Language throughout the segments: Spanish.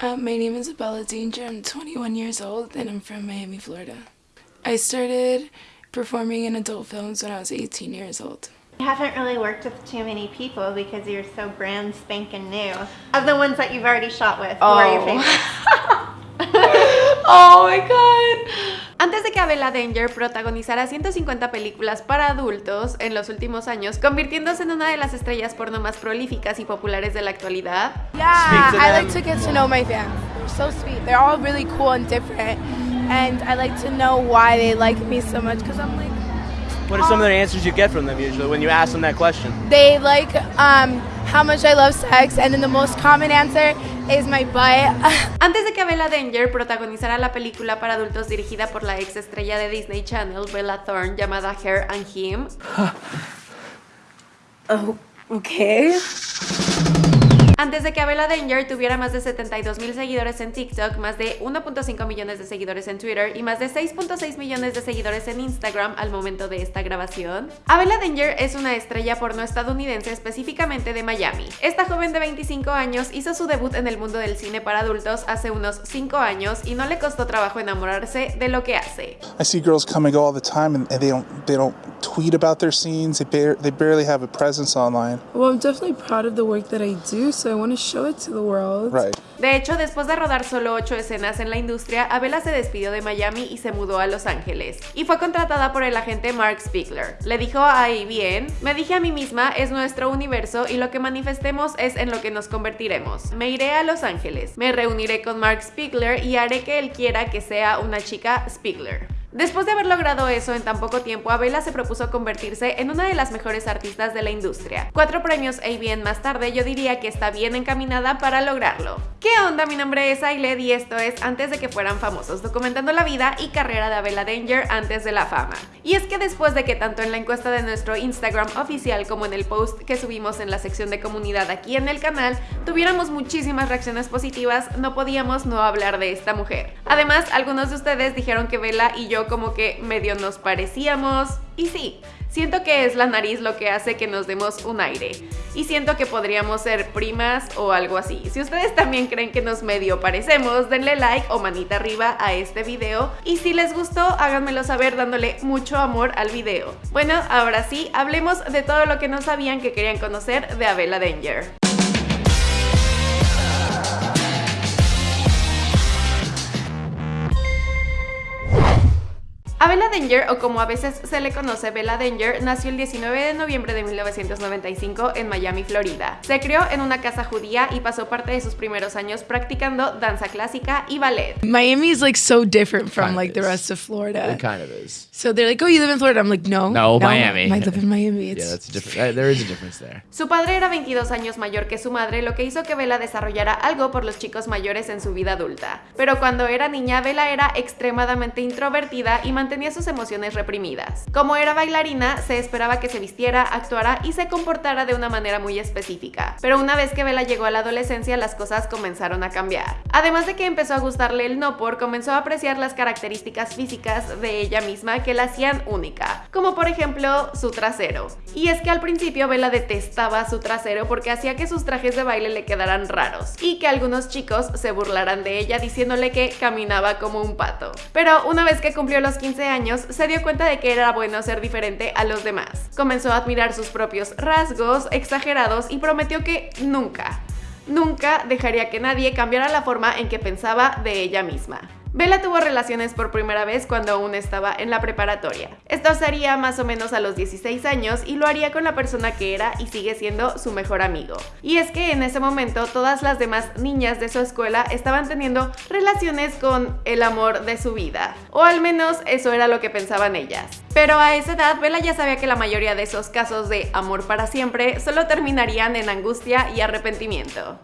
Uh, my name is Bella Danger. I'm 21 years old and I'm from Miami, Florida. I started performing in adult films when I was 18 years old. You haven't really worked with too many people because you're so brand spanking new. Of the ones that you've already shot with, who are your Oh. favorites? Oh my god. Antes de que Abela Danger protagonizara 150 películas para adultos en los últimos años, convirtiéndose en una de las estrellas porno más prolíficas y populares de la actualidad, Yeah, I like to get to know my fans. They're so sweet. They're all really cool and different. And I like to know why they like me so much because I'm like, What are some of the answers you get from them usually when you ask them that question? they like um, how much I love sex. And then the most common answer is my butt. Antes de que Bella Danger protagonizara la película para adultos dirigida por la ex estrella de Disney Channel, Bella Thorne, llamada Her and Him, Oh, okay. Antes de que Abela Danger tuviera más de 72 mil seguidores en TikTok, más de 1.5 millones de seguidores en Twitter y más de 6.6 millones de seguidores en Instagram al momento de esta grabación, Abela Danger es una estrella porno estadounidense específicamente de Miami. Esta joven de 25 años hizo su debut en el mundo del cine para adultos hace unos 5 años y no le costó trabajo enamorarse de lo que hace. I see girls come and go all the time, and, they don't they don't tweet about their scenes. They bar- they barely have a presence online. well, I'm definitely proud of the work that I do, so I want to show it to the world. Right. De hecho, después de rodar solo 8 escenas en la industria, Abela se despidió de Miami y se mudó a Los Ángeles. Y fue contratada por el agente Mark Spiegler. Le dijo a bien, me dije a mí misma, es nuestro universo y lo que manifestemos es en lo que nos convertiremos. Me iré a Los Ángeles, me reuniré con Mark Spiegler y haré que él quiera que sea una chica Spiegler. Después de haber logrado eso en tan poco tiempo, Abela se propuso convertirse en una de las mejores artistas de la industria. Cuatro premios ABN más tarde, yo diría que está bien encaminada para lograrlo. ¿Qué onda? Mi nombre es Ailed y esto es Antes de que fueran famosos, documentando la vida y carrera de Abela Danger antes de la fama. Y es que después de que tanto en la encuesta de nuestro Instagram oficial como en el post que subimos en la sección de comunidad aquí en el canal, tuviéramos muchísimas reacciones positivas, no podíamos no hablar de esta mujer. Además, algunos de ustedes dijeron que Bella y yo como que medio nos parecíamos, y sí, siento que es la nariz lo que hace que nos demos un aire, y siento que podríamos ser primas o algo así. Si ustedes también creen que nos medio parecemos, denle like o manita arriba a este video, y si les gustó, háganmelo saber dándole mucho amor al video. Bueno, ahora sí, hablemos de todo lo que no sabían que querían conocer de Abela Danger. Abela Danger, o como a veces se le conoce Bella Danger, nació el 19 de noviembre de 1995 en Miami, Florida. Se crió en una casa judía y pasó parte de sus primeros años practicando danza clásica y ballet. Miami is like so different from Kind like the rest of Florida. It kind of is. So they're like, oh, you live in Florida? I'm like, no. No, Miami. I live in Miami. It's, Yeah, that's a different. uh, there is a difference there. Su padre era 22 años mayor que su madre, lo que hizo que Bella desarrollara algo por los chicos mayores en su vida adulta. Pero cuando era niña, Bella era extremadamente introvertida y mantenía sus emociones reprimidas. Como era bailarina, se esperaba que se vistiera, actuara y se comportara de una manera muy específica. Pero una vez que Bella llegó a la adolescencia, las cosas comenzaron a cambiar. Además de que empezó a gustarle el no por, comenzó a apreciar las características físicas de ella misma que la hacían única, como por ejemplo su trasero. Y es que al principio Bella detestaba su trasero porque hacía que sus trajes de baile le quedaran raros y que algunos chicos se burlaran de ella diciéndole que caminaba como un pato. Pero una vez que cumplió los 15 años, se dio cuenta de que era bueno ser diferente a los demás. Comenzó a admirar sus propios rasgos exagerados y prometió que nunca, nunca dejaría que nadie cambiara la forma en que pensaba de ella misma. Bella tuvo relaciones por primera vez cuando aún estaba en la preparatoria. Esto sería más o menos a los 16 años y lo haría con la persona que era y sigue siendo su mejor amigo. Y es que en ese momento todas las demás niñas de su escuela estaban teniendo relaciones con el amor de su vida. O al menos eso era lo que pensaban ellas. Pero a esa edad Bella ya sabía que la mayoría de esos casos de amor para siempre solo terminarían en angustia y arrepentimiento.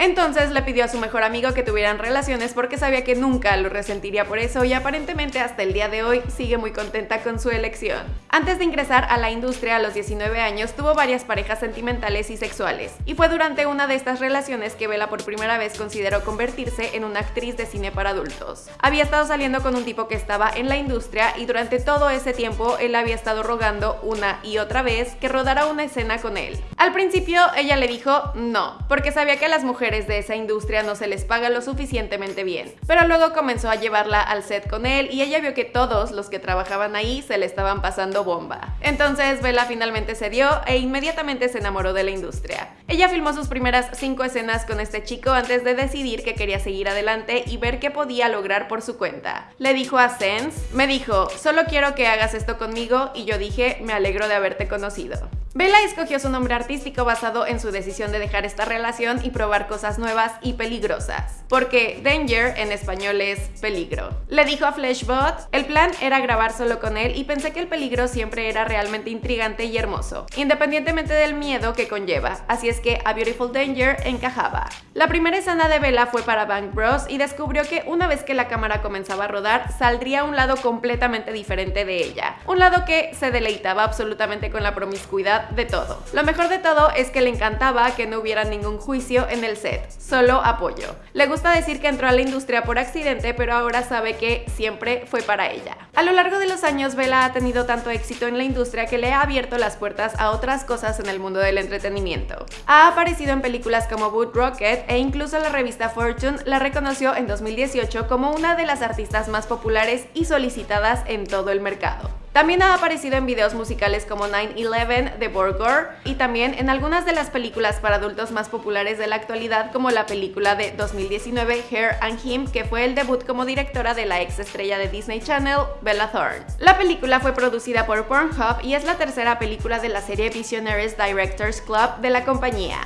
Entonces le pidió a su mejor amigo que tuvieran relaciones porque sabía que nunca lo resentiría por eso y aparentemente hasta el día de hoy sigue muy contenta con su elección. Antes de ingresar a la industria a los 19 años tuvo varias parejas sentimentales y sexuales y fue durante una de estas relaciones que Bella por primera vez consideró convertirse en una actriz de cine para adultos. Había estado saliendo con un tipo que estaba en la industria y durante todo ese tiempo él había estado rogando una y otra vez que rodara una escena con él. Al principio ella le dijo no, porque sabía que las mujeres de esa industria no se les paga lo suficientemente bien. Pero luego comenzó a llevarla al set con él y ella vio que todos los que trabajaban ahí se le estaban pasando bomba. Entonces Bella finalmente cedió e inmediatamente se enamoró de la industria. Ella filmó sus primeras cinco escenas con este chico antes de decidir que quería seguir adelante y ver qué podía lograr por su cuenta. Le dijo a Sense, me dijo, solo quiero que hagas esto conmigo y yo dije, me alegro de haberte conocido. Bella escogió su nombre artístico basado en su decisión de dejar esta relación y probar cosas nuevas y peligrosas, porque Danger en español es peligro. Le dijo a Fleshbot, el plan era grabar solo con él y pensé que el peligro siempre era realmente intrigante y hermoso, independientemente del miedo que conlleva, así es que A Beautiful Danger encajaba. La primera escena de Bella fue para Bank Bros y descubrió que una vez que la cámara comenzaba a rodar, saldría un lado completamente diferente de ella, un lado que se deleitaba absolutamente con la promiscuidad de todo. Lo mejor de todo es que le encantaba que no hubiera ningún juicio en el set, solo apoyo. Le gusta decir que entró a la industria por accidente, pero ahora sabe que siempre fue para ella. A lo largo de los años, Bella ha tenido tanto éxito en la industria que le ha abierto las puertas a otras cosas en el mundo del entretenimiento. Ha aparecido en películas como Wood Rocket e incluso la revista Fortune la reconoció en 2018 como una de las artistas más populares y solicitadas en todo el mercado. También ha aparecido en videos musicales como 9-11 de Borgor y también en algunas de las películas para adultos más populares de la actualidad como la película de 2019 Hair and Him que fue el debut como directora de la ex estrella de Disney Channel, Bella Thorne. La película fue producida por Pornhub y es la tercera película de la serie Visionaries Directors Club de la compañía.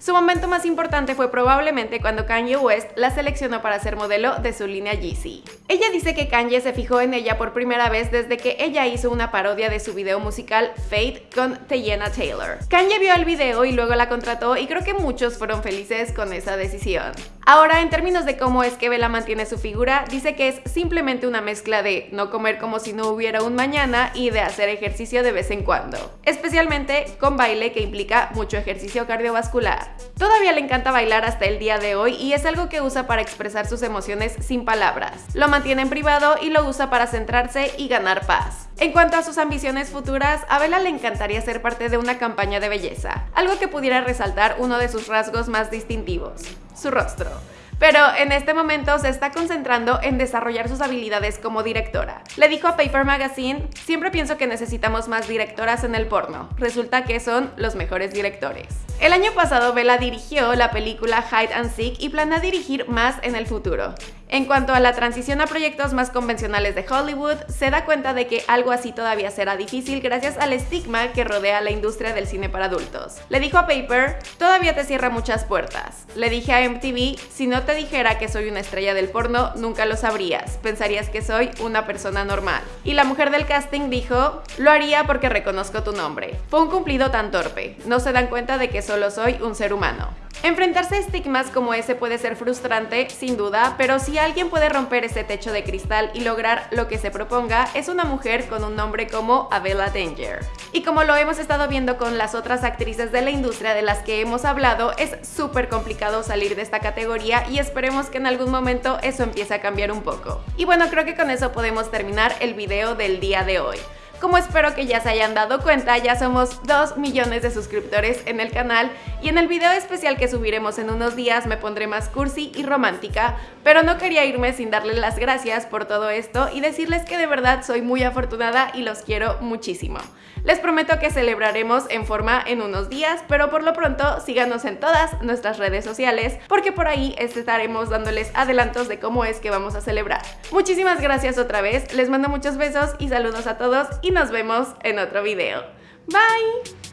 Su momento más importante fue probablemente cuando Kanye West la seleccionó para ser modelo de su línea Yeezy. Ella dice que Kanye se fijó en ella por primera vez desde que ella hizo una parodia de su video musical Fate con Teyana Taylor. Kanye vio el video y luego la contrató y creo que muchos fueron felices con esa decisión. Ahora, en términos de cómo es que Bella mantiene su figura, dice que es simplemente una mezcla de no comer como si no hubiera un mañana y de hacer ejercicio de vez en cuando, especialmente con baile que implica mucho ejercicio cardiovascular. Todavía le encanta bailar hasta el día de hoy y es algo que usa para expresar sus emociones sin palabras. Lo mantiene en privado y lo usa para centrarse y ganar paz. En cuanto a sus ambiciones futuras, a Bella le encantaría ser parte de una campaña de belleza, algo que pudiera resaltar uno de sus rasgos más distintivos, su rostro pero en este momento se está concentrando en desarrollar sus habilidades como directora. Le dijo a Paper Magazine, siempre pienso que necesitamos más directoras en el porno, resulta que son los mejores directores. El año pasado Bella dirigió la película Hide and Seek y planea dirigir más en el futuro. En cuanto a la transición a proyectos más convencionales de Hollywood, se da cuenta de que algo así todavía será difícil gracias al estigma que rodea la industria del cine para adultos. Le dijo a Paper, todavía te cierra muchas puertas. Le dije a MTV, si no te dijera que soy una estrella del porno, nunca lo sabrías, pensarías que soy una persona normal. Y la mujer del casting dijo, lo haría porque reconozco tu nombre. Fue un cumplido tan torpe, no se dan cuenta de que solo soy un ser humano. Enfrentarse a estigmas como ese puede ser frustrante, sin duda, pero si alguien puede romper ese techo de cristal y lograr lo que se proponga, es una mujer con un nombre como Abella Danger. Y como lo hemos estado viendo con las otras actrices de la industria de las que hemos hablado, es súper complicado salir de esta categoría y esperemos que en algún momento eso empiece a cambiar un poco. Y bueno, creo que con eso podemos terminar el video del día de hoy. Como espero que ya se hayan dado cuenta, ya somos 2 millones de suscriptores en el canal y en el video especial que subiremos en unos días me pondré más cursi y romántica, pero no quería irme sin darles las gracias por todo esto y decirles que de verdad soy muy afortunada y los quiero muchísimo. Les prometo que celebraremos en forma en unos días, pero por lo pronto síganos en todas nuestras redes sociales porque por ahí estaremos dándoles adelantos de cómo es que vamos a celebrar. Muchísimas gracias otra vez, les mando muchos besos y saludos a todos y nos vemos en otro video. Bye!